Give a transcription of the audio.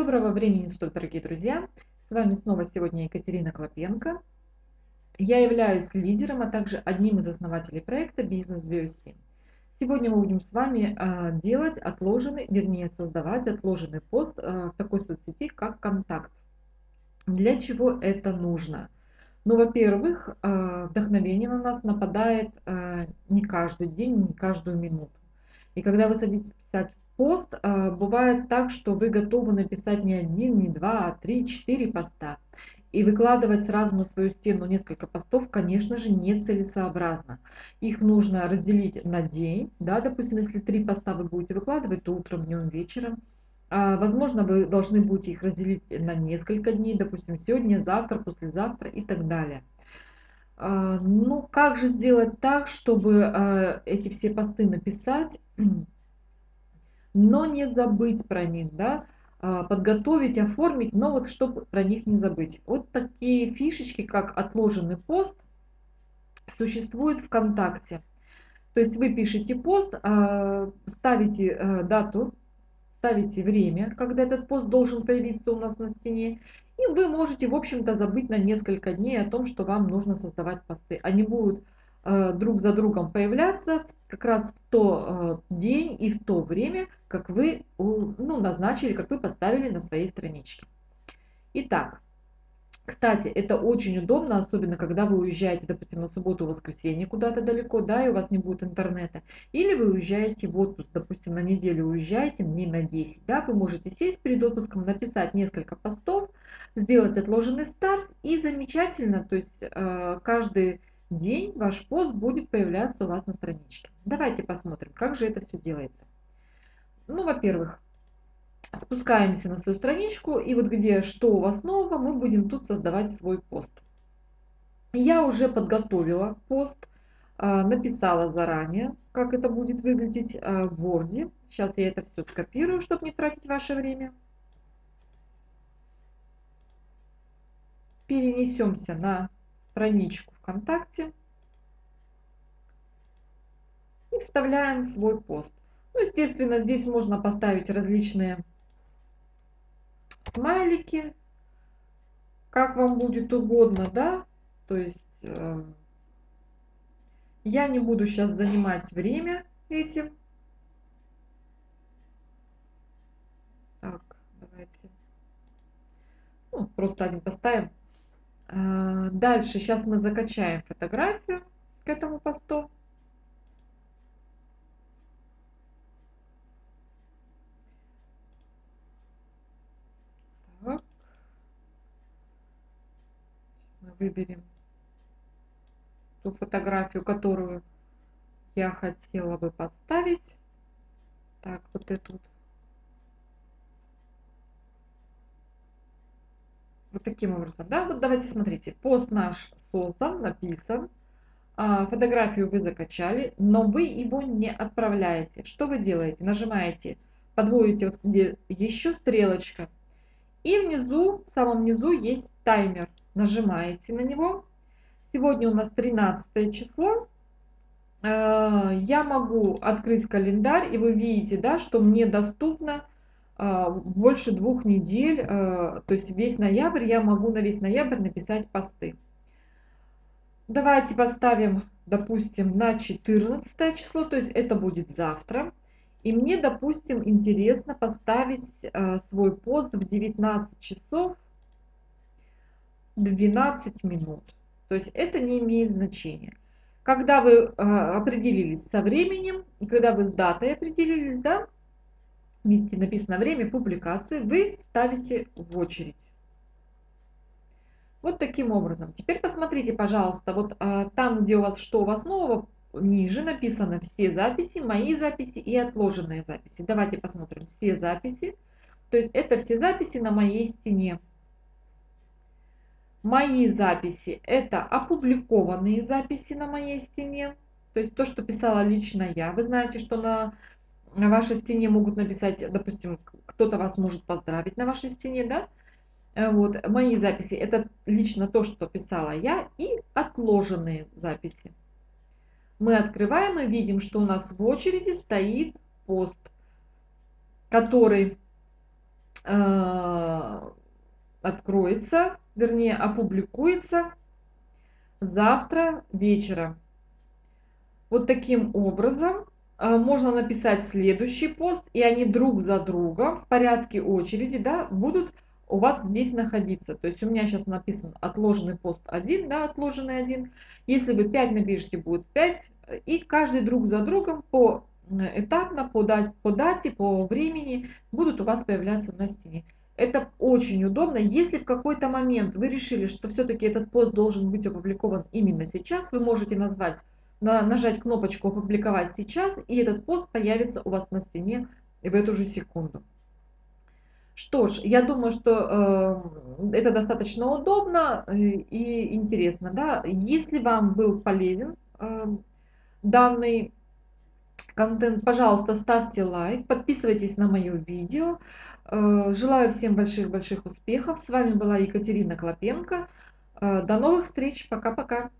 Доброго времени суток, дорогие друзья! С вами снова сегодня Екатерина Клопенко. Я являюсь лидером, а также одним из основателей проекта «Бизнес BioSim». Сегодня мы будем с вами а, делать отложенный, вернее создавать отложенный пост а, в такой соцсети, как «Контакт». Для чего это нужно? Ну, во-первых, а, вдохновение на нас нападает не каждый день, не каждую минуту. И когда вы садитесь писать пост, а, бывает так, что вы готовы написать не один, не два, а три, четыре поста. И выкладывать сразу на свою стену несколько постов, конечно же, нецелесообразно. Их нужно разделить на день. Да, допустим, если три поста вы будете выкладывать, то утром, днем, вечером. А, возможно, вы должны будете их разделить на несколько дней, допустим, сегодня, завтра, послезавтра и так далее. А, ну, как же сделать так, чтобы а, эти все посты написать но не забыть про них, да, а, подготовить, оформить, но вот чтобы про них не забыть. Вот такие фишечки, как отложенный пост, существуют ВКонтакте. То есть вы пишете пост, а, ставите а, дату, ставите время, когда этот пост должен появиться у нас на стене, и вы можете, в общем-то, забыть на несколько дней о том, что вам нужно создавать посты. Они будут Э, друг за другом появляться как раз в то э, день и в то время, как вы ну, назначили, как вы поставили на своей страничке. Итак, кстати, это очень удобно, особенно когда вы уезжаете, допустим, на субботу, воскресенье куда-то далеко, да, и у вас не будет интернета. Или вы уезжаете в отпуск, допустим, на неделю уезжаете, дней на 10, да, вы можете сесть перед отпуском, написать несколько постов, сделать отложенный старт и замечательно, то есть э, каждый день ваш пост будет появляться у вас на страничке. Давайте посмотрим, как же это все делается. Ну, во-первых, спускаемся на свою страничку, и вот где что у вас нового, мы будем тут создавать свой пост. Я уже подготовила пост, а, написала заранее, как это будет выглядеть а, в Word. Сейчас я это все скопирую, чтобы не тратить ваше время. Перенесемся на страничку ВКонтакте и вставляем свой пост. Ну, естественно, здесь можно поставить различные смайлики, как вам будет угодно, да, то есть э, я не буду сейчас занимать время этим. Так, давайте. Ну, просто один поставим. А, дальше, сейчас мы закачаем фотографию к этому посту. Так. Мы выберем ту фотографию, которую я хотела бы поставить. Так, вот эту вот Вот таким образом, да, вот давайте смотрите, пост наш создан, написан, а, фотографию вы закачали, но вы его не отправляете. Что вы делаете? Нажимаете, подводите вот где еще стрелочка, и внизу, в самом низу есть таймер. Нажимаете на него. Сегодня у нас 13 число. А, я могу открыть календарь, и вы видите, да, что мне доступно больше двух недель, а, то есть весь ноябрь, я могу на весь ноябрь написать посты. Давайте поставим, допустим, на 14 число, то есть это будет завтра. И мне, допустим, интересно поставить а, свой пост в 19 часов 12 минут. То есть это не имеет значения. Когда вы определились со временем, и когда вы с датой определились, да, видите, написано время публикации, вы ставите в очередь. Вот таким образом. Теперь посмотрите, пожалуйста, вот а, там, где у вас что у вас нового, ниже написано все записи, мои записи и отложенные записи. Давайте посмотрим все записи. То есть это все записи на моей стене. Мои записи это опубликованные записи на моей стене. То есть то, что писала лично я. Вы знаете, что на на вашей стене могут написать, допустим, кто-то вас может поздравить на вашей стене, да? Э, вот, мои записи, это лично то, что писала я, и отложенные записи. Мы открываем и видим, что у нас в очереди стоит пост, который э, откроется, вернее опубликуется завтра вечером. Вот таким образом можно написать следующий пост, и они друг за другом в порядке очереди да, будут у вас здесь находиться. То есть у меня сейчас написан отложенный пост 1, да, отложенный 1. Если вы 5 напишите, будет 5. И каждый друг за другом по этапно, по, дат, по дате, по времени будут у вас появляться на стене. Это очень удобно. Если в какой-то момент вы решили, что все-таки этот пост должен быть опубликован именно сейчас, вы можете назвать, на, нажать кнопочку «Опубликовать сейчас», и этот пост появится у вас на стене в эту же секунду. Что ж, я думаю, что э, это достаточно удобно э, и интересно. Да? Если вам был полезен э, данный контент, пожалуйста, ставьте лайк, подписывайтесь на мое видео. Э, желаю всем больших-больших успехов. С вами была Екатерина Клопенко. Э, до новых встреч. Пока-пока.